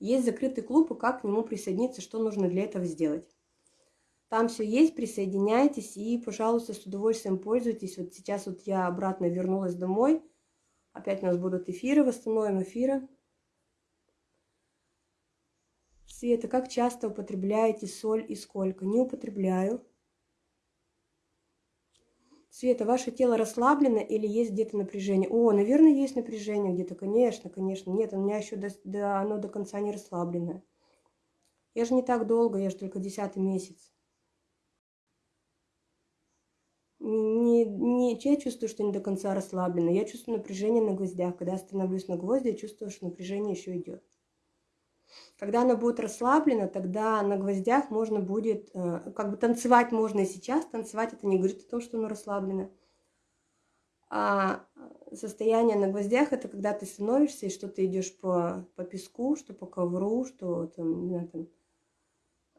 есть закрытый клуб, и как к нему присоединиться, что нужно для этого сделать. Там все есть, присоединяйтесь и, пожалуйста, с удовольствием пользуйтесь. Вот сейчас вот я обратно вернулась домой. Опять у нас будут эфиры, восстановим эфиры. Света, как часто употребляете соль и сколько? Не употребляю. Света, ваше тело расслаблено или есть где-то напряжение? О, наверное, есть напряжение где-то, конечно, конечно. Нет, у меня еще до, до, оно до конца не расслабленное. Я же не так долго, я же только десятый месяц. Не, не, я чувствую, что не до конца расслаблено. Я чувствую напряжение на гвоздях. Когда я становлюсь на гвозди, я чувствую, что напряжение еще идет. Когда оно будет расслаблено, тогда на гвоздях можно будет, э, как бы танцевать можно и сейчас, танцевать это не говорит о том, что оно расслаблено. А состояние на гвоздях это когда ты становишься и что ты идешь по, по песку, что по ковру, что там, не знаю, там,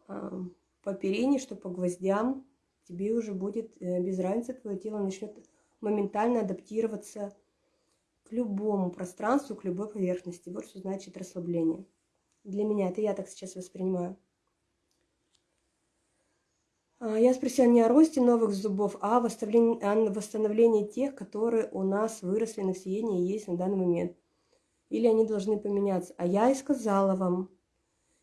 а, по перине, что по гвоздям, тебе уже будет э, без разницы, твое тело начнет моментально адаптироваться к любому пространству, к любой поверхности. Вот что значит расслабление. Для меня это я так сейчас воспринимаю. А, я спросила не о росте новых зубов, а о восстановлении, тех, которые у нас выросли на съедении и есть на данный момент. Или они должны поменяться. А я и сказала вам.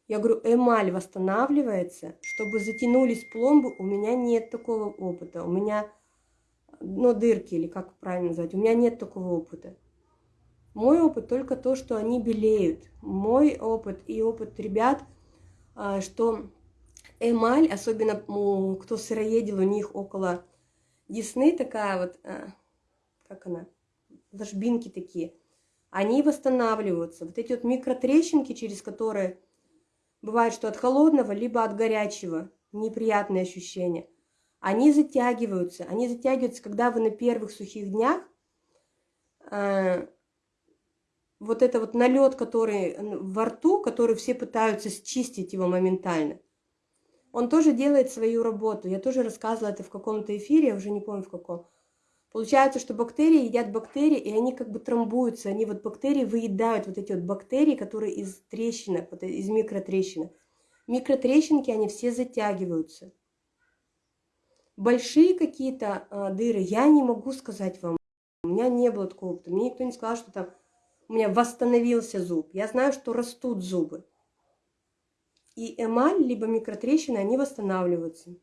Я говорю, эмаль восстанавливается, чтобы затянулись пломбы, у меня нет такого опыта. У меня, ну, дырки, или как правильно назвать, у меня нет такого опыта. Мой опыт только то, что они белеют. Мой опыт и опыт ребят, а, что эмаль, особенно кто сыроедил, у них около десны такая вот, а, как она, ложбинки такие, они восстанавливаются. Вот эти вот микротрещинки, через которые бывает, что от холодного, либо от горячего, неприятные ощущения, они затягиваются. Они затягиваются, когда вы на первых сухих днях а, вот это вот налет, который во рту, который все пытаются счистить его моментально, он тоже делает свою работу. Я тоже рассказывала это в каком-то эфире, я уже не помню в каком. Получается, что бактерии едят бактерии, и они как бы трамбуются. Они вот бактерии выедают вот эти вот бактерии, которые из трещинок, вот из микротрещинок. Микротрещинки, они все затягиваются. Большие какие-то а, дыры я не могу сказать вам. меня не было такого опыта. Мне никто не сказал, что там у меня восстановился зуб. Я знаю, что растут зубы. И эмаль, либо микротрещины, они восстанавливаются.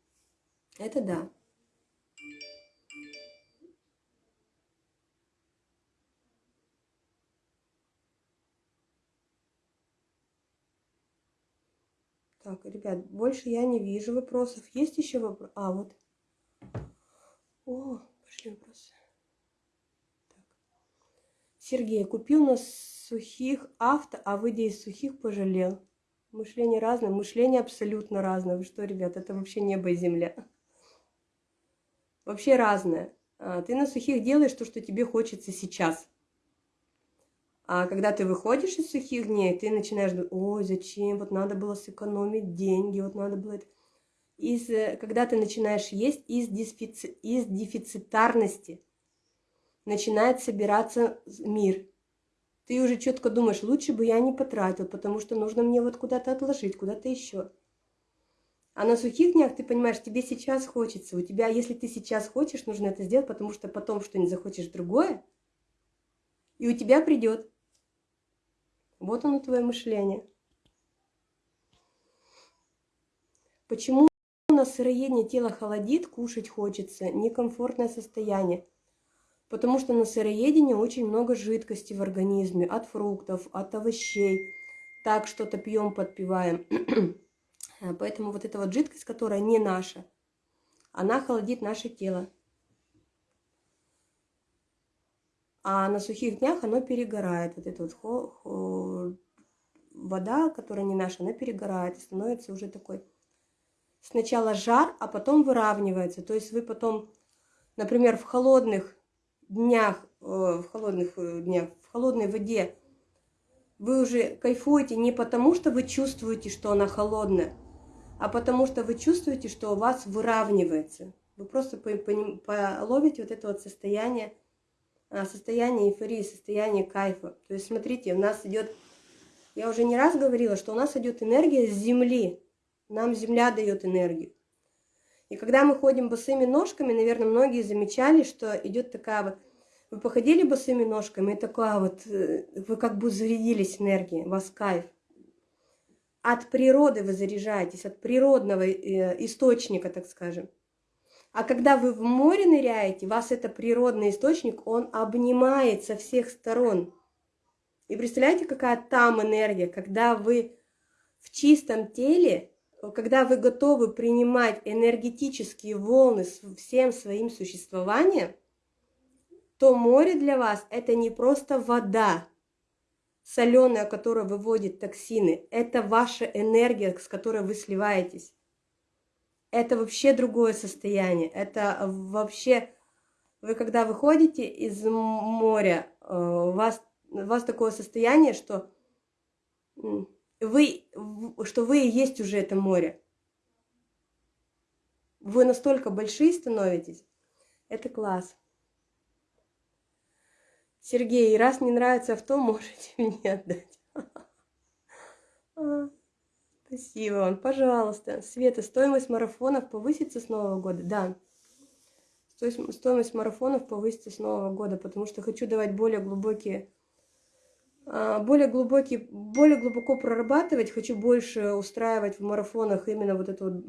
Это да. Так, ребят, больше я не вижу вопросов. Есть еще вопрос? А, вот. О, пошли вопросы. Сергей, купил на сухих авто, а выйдя из сухих пожалел. Мышление разное, мышление абсолютно разное. Вы что, ребят, это вообще небо и земля. Вообще разное. А, ты на сухих делаешь то, что тебе хочется сейчас. А когда ты выходишь из сухих дней, ты начинаешь думать, ой, зачем, вот надо было сэкономить деньги, вот надо было. Из, э, когда ты начинаешь есть из, дефици, из дефицитарности, начинает собираться мир. Ты уже четко думаешь, лучше бы я не потратил, потому что нужно мне вот куда-то отложить, куда-то еще. А на сухих днях ты понимаешь, тебе сейчас хочется. У тебя, если ты сейчас хочешь, нужно это сделать, потому что потом что-нибудь захочешь другое, и у тебя придет. Вот оно твое мышление. Почему на сыроедение тело холодит, кушать хочется, некомфортное состояние? Потому что на сыроедении очень много жидкости в организме, от фруктов, от овощей. Так что-то пьем, подпиваем. Поэтому вот эта вот жидкость, которая не наша, она холодит наше тело. А на сухих днях оно перегорает. Вот эта вот хо, хо, вода, которая не наша, она перегорает становится уже такой сначала жар, а потом выравнивается. То есть вы потом, например, в холодных днях, э, в холодных э, днях, в холодной воде вы уже кайфуете не потому, что вы чувствуете, что она холодная, а потому что вы чувствуете, что у вас выравнивается. Вы просто половите вот это вот состояние а, состояние эйфории, состояние кайфа. То есть, смотрите, у нас идет, я уже не раз говорила, что у нас идет энергия с земли. Нам земля дает энергию. И когда мы ходим босыми ножками, наверное, многие замечали, что идет такая вот, вы походили босыми ножками, и такая вот, э, вы как бы зарядились энергией, у вас кайф. От природы вы заряжаетесь, от природного э, источника, так скажем. А когда вы в море ныряете, вас это природный источник, он обнимает со всех сторон. И представляете, какая там энергия, когда вы в чистом теле, когда вы готовы принимать энергетические волны всем своим существованием, то море для вас это не просто вода, соленая, которая выводит токсины, это ваша энергия, с которой вы сливаетесь это вообще другое состояние. Это вообще, вы когда выходите из моря, э, у вас, у вас такое состояние, что вы, что вы и есть уже это море. Вы настолько большие становитесь. Это класс. Сергей, раз не нравится авто, можете мне отдать. А. Спасибо вам, пожалуйста. Света, стоимость марафонов повысится с Нового года? Да. Стоимость марафонов повысится с Нового года, потому что хочу давать более глубокие, более глубокие, более глубоко прорабатывать, хочу больше устраивать в марафонах именно вот эту вот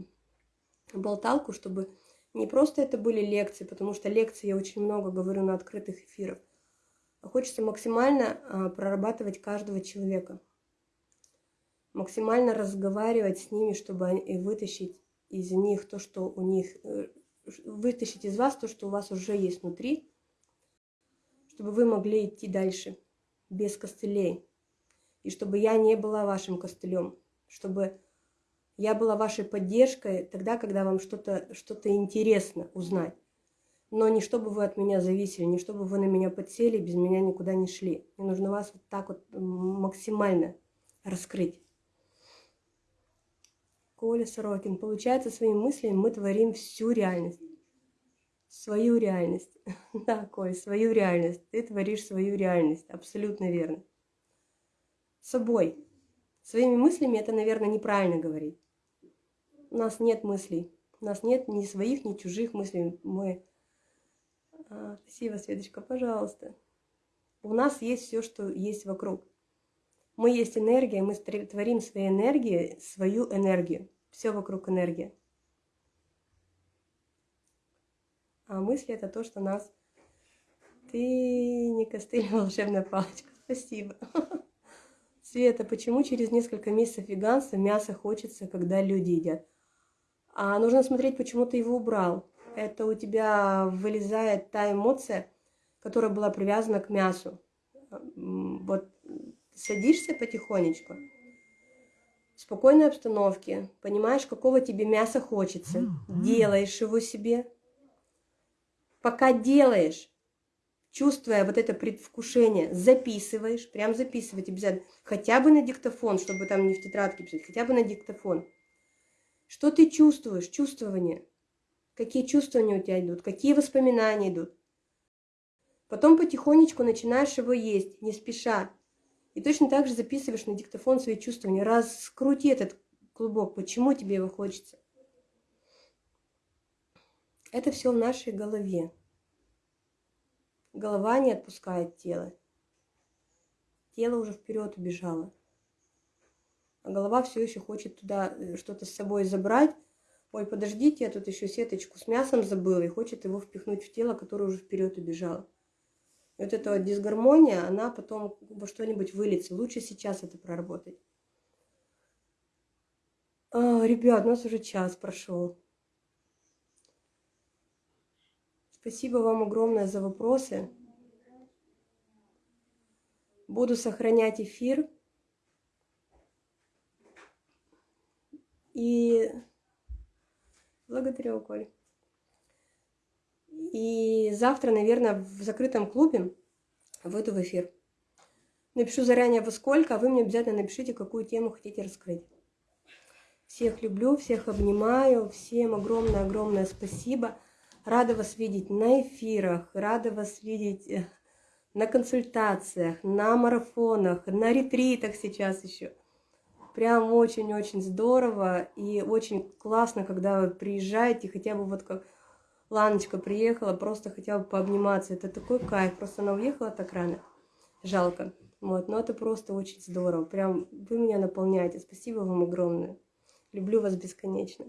болталку, чтобы не просто это были лекции, потому что лекции я очень много говорю на открытых эфирах, а хочется максимально а, прорабатывать каждого человека. Максимально разговаривать с ними, чтобы они, вытащить из них то, что у них, э, вытащить из вас то, что у вас уже есть внутри, чтобы вы могли идти дальше без костылей. И чтобы я не была вашим костылем, чтобы я была вашей поддержкой тогда, когда вам что-то что, -то, интересно узнать. Но не чтобы вы от меня зависели, не чтобы вы на меня подсели, без меня никуда не шли. Мне нужно вас вот так вот максимально раскрыть. Коля Сорокин. Получается, своими мыслями мы творим всю реальность. Свою реальность. Да, Коль, свою реальность. Ты творишь свою реальность. Абсолютно верно. Собой. Своими мыслями это, наверное, неправильно говорить. У нас нет мыслей. У нас нет ни своих, ни чужих мыслей. Мы А, спасибо, Светочка, пожалуйста. У нас есть все, что есть вокруг. Мы есть энергия, мы творим своей энергией свою энергию. Все вокруг энергия. А мысли это то, что нас... Ты не костыль, а волшебная палочка. Спасибо. Света, почему через несколько месяцев веганства мясо хочется, когда люди едят? А нужно смотреть, почему ты его убрал. Это у тебя вылезает та эмоция, которая была привязана к мясу. Вот садишься потихонечку, в спокойной обстановке, понимаешь, какого тебе мяса хочется, делаешь его себе. Пока делаешь, чувствуя вот это предвкушение, записываешь, прям записывать обязательно, хотя бы на диктофон, чтобы там не в тетрадке писать, хотя бы на диктофон. Что ты чувствуешь, чувствование, какие чувствования у тебя идут, какие воспоминания идут. Потом потихонечку начинаешь его есть, не спеша, и точно так же записываешь на диктофон свои чувствования. Раскрути этот клубок, почему тебе его хочется. Это все в нашей голове. Голова не отпускает тело. Тело уже вперед убежало. А голова все еще хочет туда э, что-то с собой забрать. Ой, подождите, я тут еще сеточку с мясом забыла и хочет его впихнуть в тело, которое уже вперед убежало. И вот эта вот дисгармония, она потом во что-нибудь выльется. Лучше сейчас это проработать. А, ребят, у нас уже час прошел. Спасибо вам огромное за вопросы. Буду сохранять эфир. И благодарю, Коль. И завтра, наверное, в закрытом клубе выйду в эфир. Напишу заранее во сколько, а вы мне обязательно напишите, какую тему хотите раскрыть. Всех люблю, всех обнимаю, всем огромное-огромное спасибо. Рада вас видеть на эфирах, рада вас видеть э, на консультациях, на марафонах, на ретритах сейчас еще. Прям очень-очень здорово и очень классно, когда вы приезжаете, хотя бы вот как Ланочка приехала, просто хотела бы пообниматься. Это такой кайф. Просто она уехала так рано. Жалко. Вот, но это просто очень здорово. Прям вы меня наполняете. Спасибо вам огромное. Люблю вас бесконечно.